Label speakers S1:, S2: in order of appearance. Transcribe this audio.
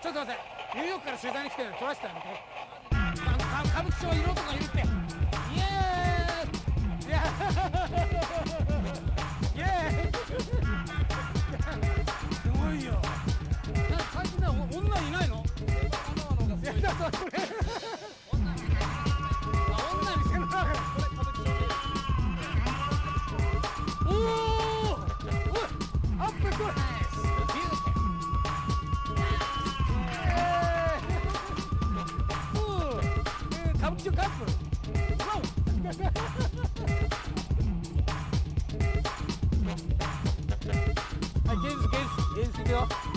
S1: ちょっと待って。ニューヨークから取材に来てるの撮らせてや。めてあの歌舞伎町色とかいるってイエーイイエーイイエーイすごいよなんか最近なお女いないのいや。だからこれ女見せるなおおおいアップこれ歌